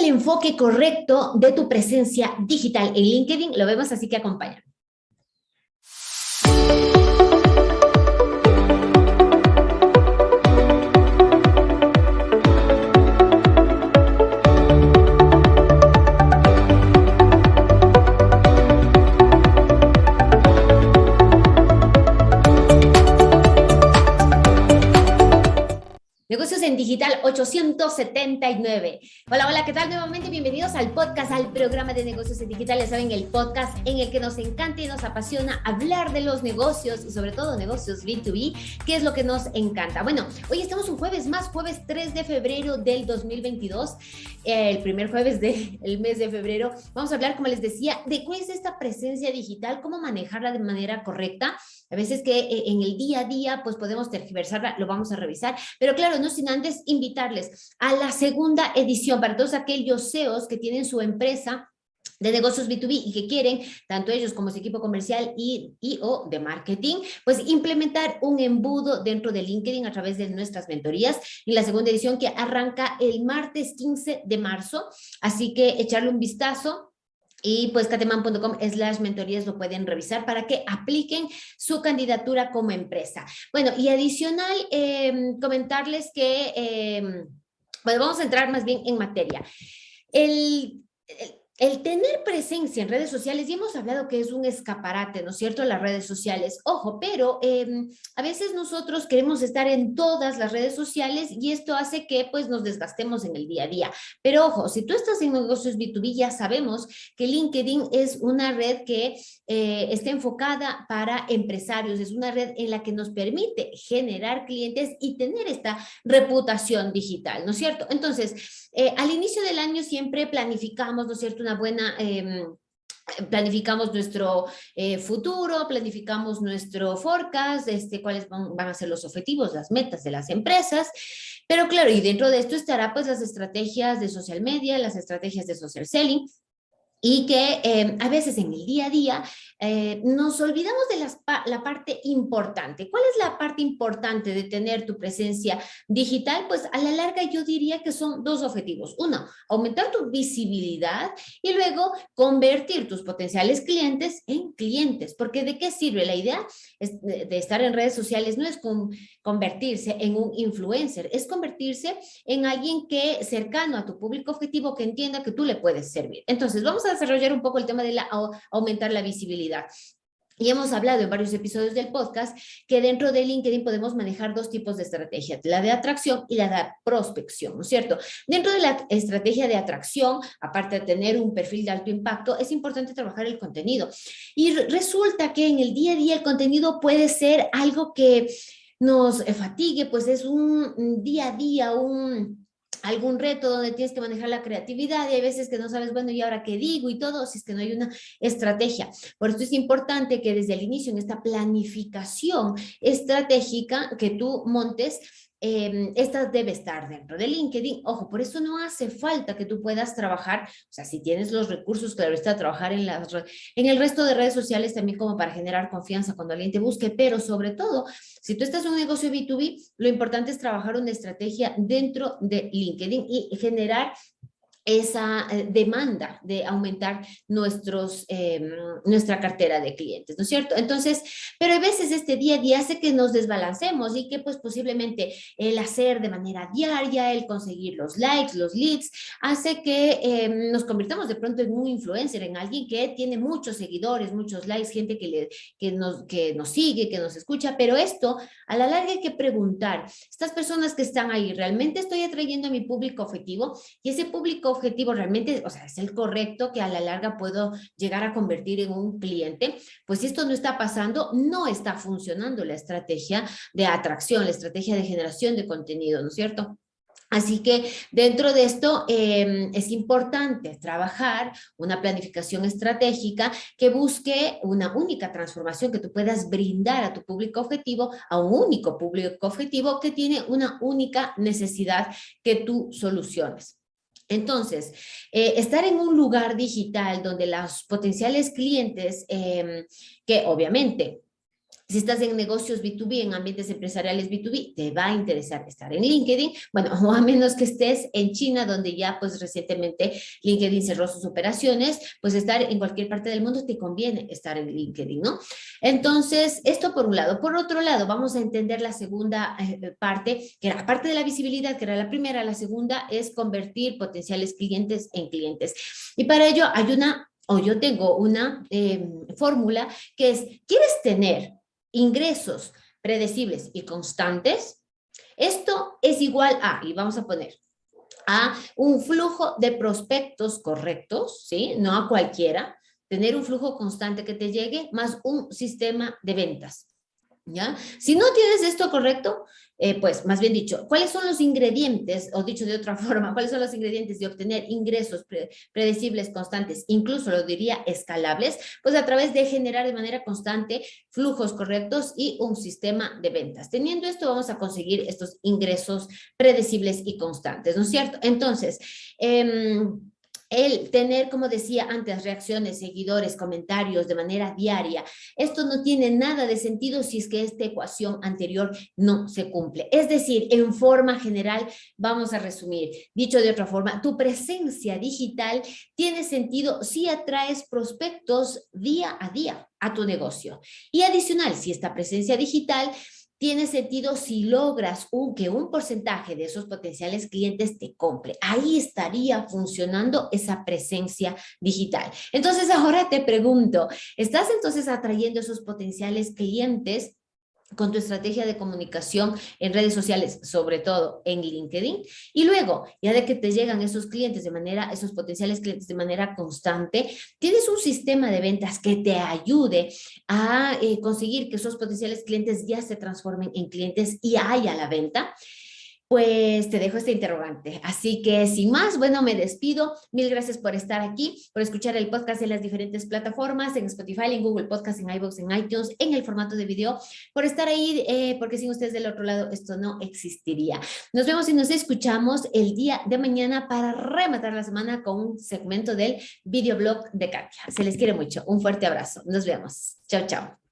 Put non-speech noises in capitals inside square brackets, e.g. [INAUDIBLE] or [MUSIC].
el enfoque correcto de tu presencia digital en LinkedIn? Lo vemos, así que acompáñame. Digital 879. Hola, hola, ¿qué tal? Nuevamente bienvenidos al podcast, al programa de negocios en digital. Ya saben, el podcast en el que nos encanta y nos apasiona hablar de los negocios y sobre todo negocios B2B, que es lo que nos encanta. Bueno, hoy estamos un jueves más, jueves 3 de febrero del 2022, el primer jueves del mes de febrero. Vamos a hablar, como les decía, de cuál es esta presencia digital, cómo manejarla de manera correcta. A veces que eh, en el día a día pues podemos tergiversarla, lo vamos a revisar, pero claro, no sin antes invitarles a la segunda edición para todos aquellos CEOs que tienen su empresa de negocios B2B y que quieren, tanto ellos como su equipo comercial y, o de marketing, pues implementar un embudo dentro de LinkedIn a través de nuestras mentorías en la segunda edición que arranca el martes 15 de marzo. Así que echarle un vistazo y pues cateman.com slash mentorías lo pueden revisar para que apliquen su candidatura como empresa. Bueno, y adicional, em, comentarles que, eh, bueno, vamos a entrar más bien en materia. el tener presencia en redes sociales, y hemos hablado que es un escaparate, ¿no es cierto?, las redes sociales. Ojo, pero em, a veces nosotros queremos estar en todas las redes sociales y esto hace que pues nos desgastemos en el día a día. Pero ojo, si tú estás en negocios B2B, ya sabemos que LinkedIn es una red que eh, está enfocada para empresarios, es una red en la que nos permite generar clientes y tener esta reputación digital, ¿no es cierto? Entonces, eh, al inicio del año siempre planificamos, ¿no es cierto?, buena... Em, planificamos nuestro eh, futuro, planificamos nuestro forecast, este, cuáles van, van, a ser los objetivos, las metas de las empresas, pero claro, y dentro de esto estará pues las estrategias de social media, las estrategias de social selling, y que eh, a veces en el día a día eh, nos olvidamos de la parte importante. ¿Cuál es la parte importante de tener tu presencia digital? Pues a la larga yo diría que son dos objetivos. Uno, aumentar tu visibilidad y luego convertir tus potenciales clientes en clientes. Porque ¿de qué sirve? La idea de, estar en redes sociales no es convertirse en un influencer, es convertirse en alguien que cercano a tu público objetivo que entienda que tú le puedes servir. Entonces vamos a desarrollar un poco el tema de la, aumentar la visibilidad. Y hemos hablado en varios episodios del podcast que dentro de LinkedIn podemos manejar dos tipos de estrategias, la de atracción y la de prospección, ¿no es cierto? Dentro de la estrategia de atracción, aparte de tener un perfil de alto impacto, es importante trabajar el contenido. Y resulta que en el día a día el contenido puede ser algo que nos fatigue, pues es un día a día, un algún reto donde tienes que manejar la creatividad y hay veces que no sabes, bueno, ¿y ahora qué digo? Y todo, si es que no hay una estrategia. Por esto es importante que desde el inicio, en esta planificación estratégica que tú montes, eh, esta debe estar dentro de LinkedIn. Ojo, por eso no hace falta que tú puedas trabajar, o sea, si tienes los recursos, claro está, trabajar en, las, en el resto de redes sociales también como para generar confianza cuando alguien te busque, pero sobre todo, si tú estás en un negocio B2B, lo importante es trabajar una estrategia dentro de LinkedIn y generar esa eh, demanda de aumentar nuestros, em, nuestra cartera de clientes, ¿no es cierto? Entonces, pero a veces este día a día hace que nos desbalancemos y que pues posiblemente el hacer de manera diaria, el conseguir los likes, los leads, hace que em, nos convirtamos de pronto en un influencer, en alguien que tiene muchos seguidores, muchos likes, gente que, le, que, nos, que nos sigue, que nos escucha, pero esto a la larga hay que preguntar, estas personas que están ahí, ¿realmente estoy atrayendo a mi público objetivo? Y ese público objetivo realmente, o sea, es el correcto que a la larga puedo llegar a convertir en un cliente, pues si esto no está pasando, no está funcionando la estrategia de atracción, la estrategia de generación de contenido, ¿no es cierto? Así que dentro de esto em, es importante trabajar una planificación estratégica que busque una única transformación que tú puedas brindar a tu público objetivo, a un único público objetivo que tiene una única necesidad que tú soluciones. Entonces, eh, estar en un lugar digital donde los potenciales clientes, em, que obviamente Si estás en negocios B2B, en ambientes empresariales B2B, te va a interesar estar en LinkedIn, bueno, [LAUGHS] o a menos que estés en China, donde ya pues recientemente LinkedIn cerró sus operaciones, pues estar en cualquier parte del mundo te conviene estar en LinkedIn, ¿no? Entonces, esto por un lado. Por otro lado, vamos a entender la segunda eh, parte, que era parte de la visibilidad, que era la primera, la segunda es convertir potenciales clientes en clientes. Y para ello hay una, o yo tengo una em, fórmula que es, ¿quieres tener ingresos predecibles y constantes, esto es igual a, y vamos a poner, a un flujo de prospectos correctos, ¿sí? No a cualquiera, tener un flujo constante que te llegue, más un sistema de ventas. ¿Ya? Si no tienes esto correcto, eh, pues más bien dicho, ¿cuáles son los ingredientes, o dicho de otra [LAUGHS] forma, cuáles son los ingredientes de obtener ingresos predecibles, constantes, incluso lo diría escalables? Pues a través de generar de manera constante flujos correctos y un sistema de ventas. Teniendo esto vamos a conseguir estos ingresos predecibles y constantes, ¿no es cierto? Entonces, eh, el tener, como decía antes, reacciones, seguidores, comentarios de manera diaria, esto no tiene nada de sentido si es que esta ecuación anterior no se cumple. Es decir, en forma general, vamos a resumir, dicho de otra forma, tu presencia digital tiene sentido si atraes prospectos día a día a tu negocio. Y adicional, si esta presencia digital tiene sentido si logras un, que un porcentaje de esos potenciales clientes te compre. Ahí estaría funcionando esa presencia digital. Entonces ahora te pregunto, ¿estás entonces atrayendo esos potenciales clientes con tu estrategia de comunicación en redes sociales, sobre todo en LinkedIn. Y luego, ya de que te llegan esos clientes de manera, esos potenciales clientes de manera constante, tienes un sistema de ventas que te ayude a eh, conseguir que esos potenciales clientes ya se transformen en clientes y haya la venta pues te dejo este interrogante. Así que sin más, bueno, me despido. Mil gracias por estar aquí, por escuchar el podcast en las diferentes plataformas, en Spotify, en Google Podcast, en iVoox, en iTunes, en el formato de video, por estar ahí, eh, porque sin ustedes del otro lado esto no existiría. Nos vemos y nos escuchamos el día de mañana para rematar la semana con un segmento del videoblog de Katia. Se les quiere mucho. Un fuerte abrazo. Nos vemos. Chao, chao.